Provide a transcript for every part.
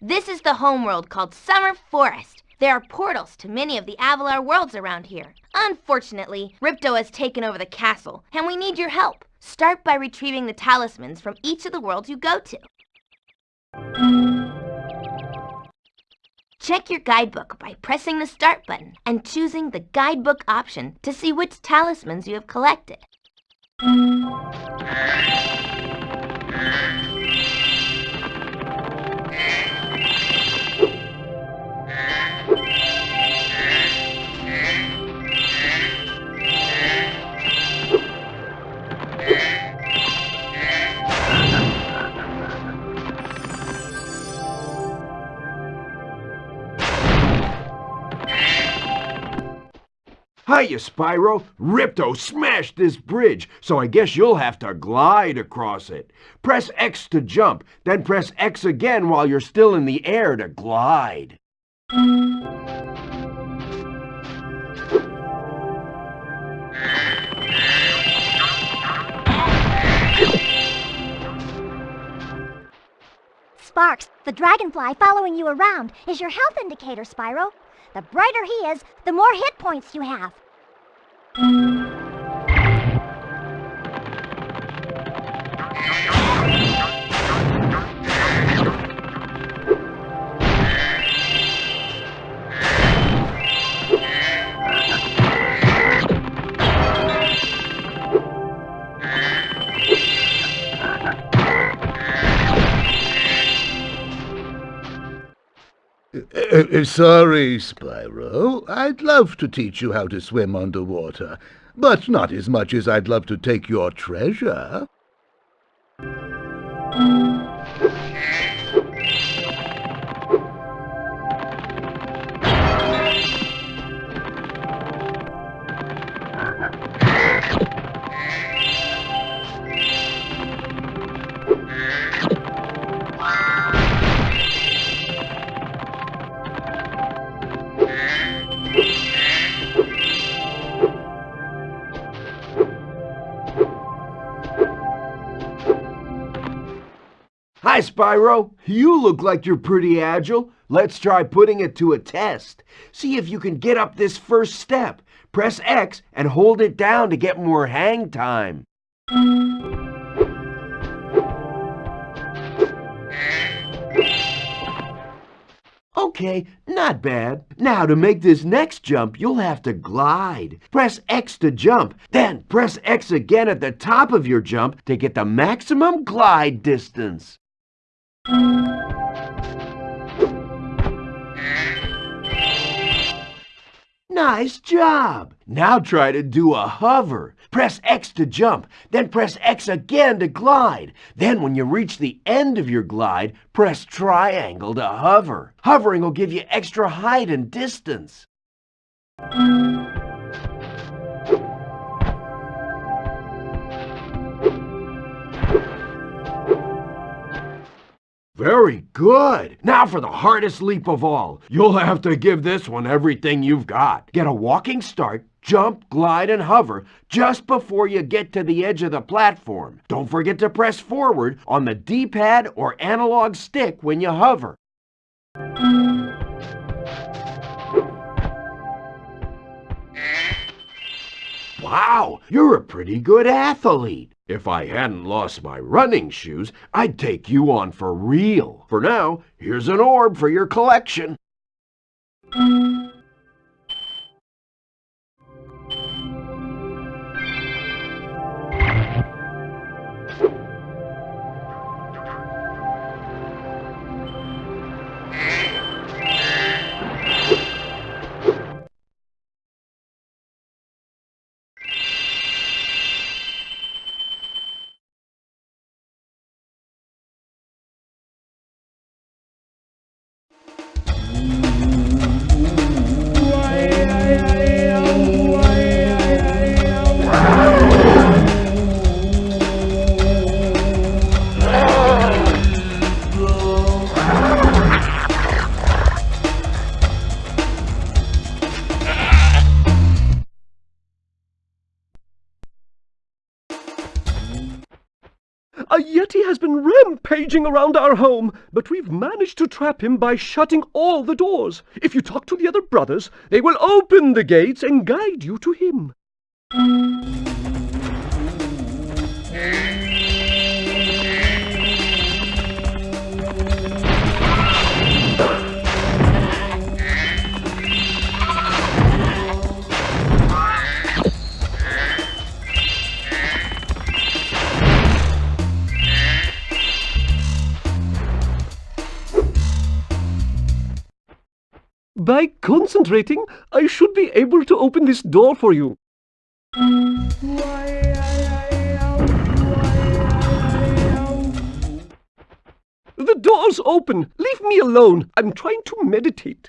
the homeworld called Summer Forest. There are portals to many of the Avalar worlds around here. Unfortunately, Ripto has taken over the castle, and we need your help. Start by retrieving the talismans from each of the worlds you go to. Check your guidebook by pressing the Start button and choosing the Guidebook option to see which talismans you have collected. Hiya, Spyro. Ripto smashed this bridge, so I guess you'll have to glide across it. Press X to jump, then press X again while you're still in the air to glide. Sparx, the dragonfly following you around is your health indicator, Spyro. The brighter he is, the more hit points you have. Uh, uh, sorry, Spyro. I'd love to teach you how to swim underwater, but not as much as I'd love to take your treasure. Hi, Spyro. You look like you're pretty agile. Let's try putting it to a test. See if you can get up this first step. Press X and hold it down to get more hang time. Okay, not bad. Now to make this next jump, you'll have to glide. Press X to jump, then press X again at the top of your jump to get the maximum glide distance. Nice job! Now try to do a hover. Press X to jump, then press X again to glide. Then when you reach the end of your glide, press triangle to hover. Hovering will give you extra height and distance. Very good. Now for the hardest leap of all. You'll have to give this one everything you've got. Get a walking start, jump, glide, and hover just before you get to the edge of the platform. Don't forget to press forward on the D-pad or analog stick when you hover. Wow, you're a pretty good athlete. If I hadn't lost my running shoes, I'd take you on for real. For now, here's an orb for your collection. Rampaging around our home, but we've managed to trap him by shutting all the doors. If you talk to the other brothers, they will open the gates and guide you to him. By concentrating, I should be able to open this door for you. The door's open. Leave me alone. I'm trying to meditate.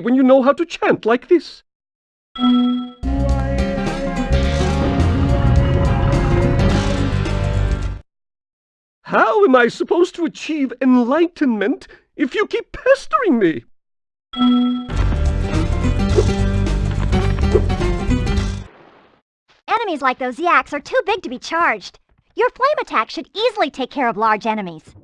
When you know how to chant like this? How am I supposed to achieve enlightenment if you keep pestering me? Enemies like those yaks are too big to be charged. Your flame attack should easily take care of large enemies.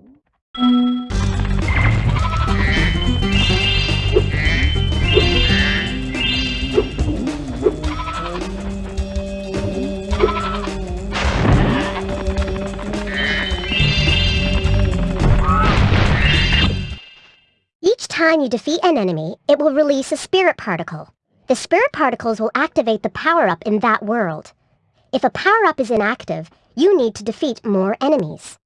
Time you defeat an enemy, it will release a spirit particle. The spirit particles will activate the power-up in that world. If a power-up is inactive, you need to defeat more enemies.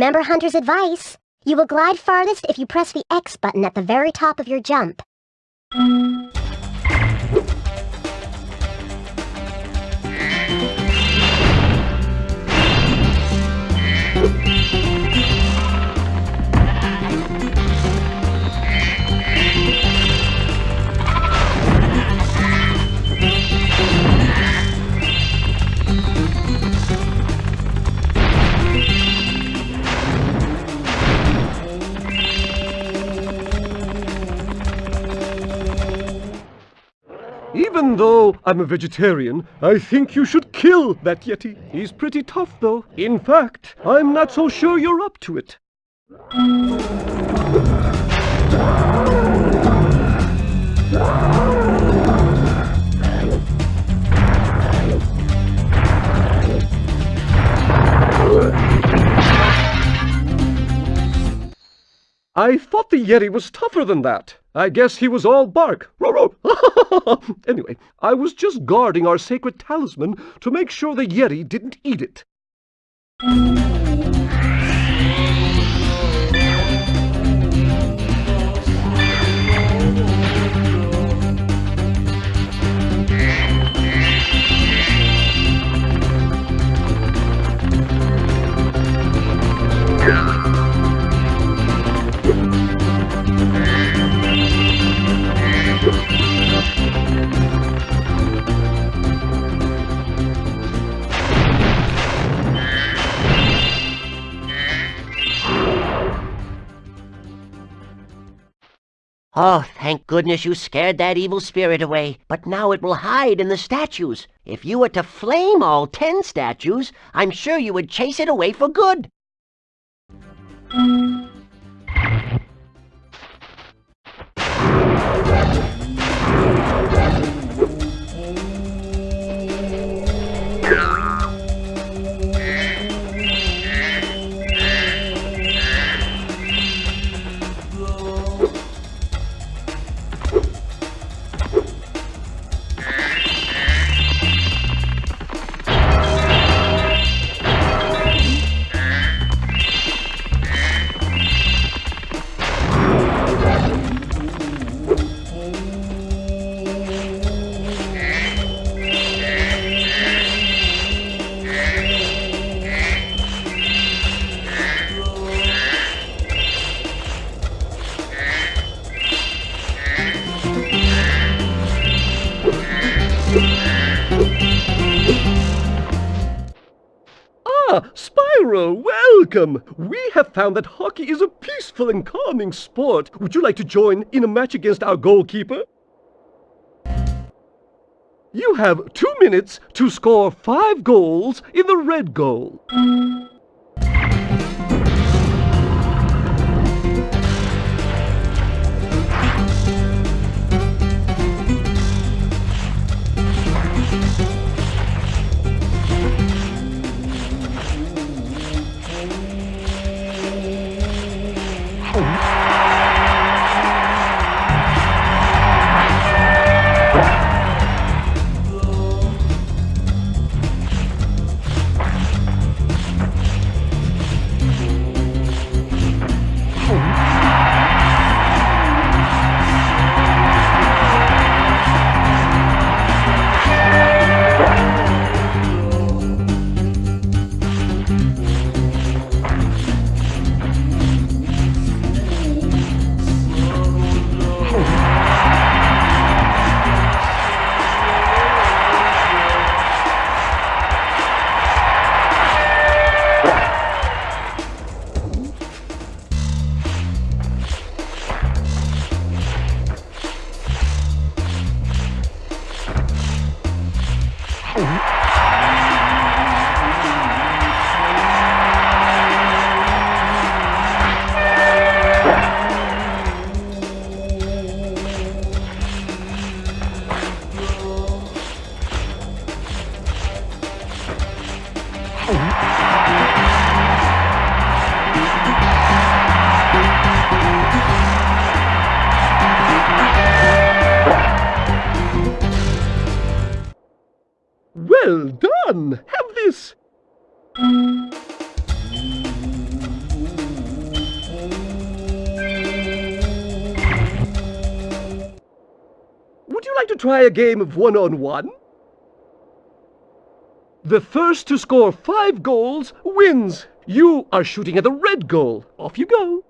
Remember Hunter's advice? You will glide farthest if you press the X button at the very top of your jump. Even though I'm a vegetarian, I think you should kill that Yeti. He's pretty tough, though. In fact, I'm not so sure you're up to it. I thought the Yeti was tougher than that. I guess he was all bark. Anyway, I was just guarding our sacred talisman to make sure the Yeti didn't eat it. Thank goodness you scared that evil spirit away. But now it will hide in the statues. If you were to flame all ten statues, I'm sure you would chase it away for good. Welcome! We have found that hockey is a peaceful and calming sport. Would you like to join in a match against our goalkeeper? You have two minutes to score five goals in the red goal. Well done! Have this! Would you like to try a game of one-on-one? The first to score five goals wins. You are shooting at the red goal. Off you go.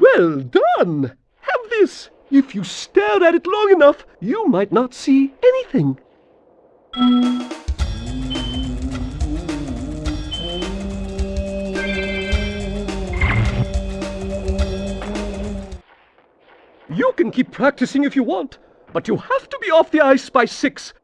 Well done! Have this. If you stare at it long enough, you might not see anything. You can keep practicing if you want, but you have to be off the ice by six.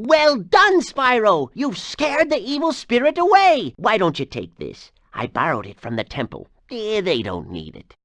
Well done, Spyro! You've scared the evil spirit away! Why don't you take this? I borrowed it from the temple. Eh, they don't need it.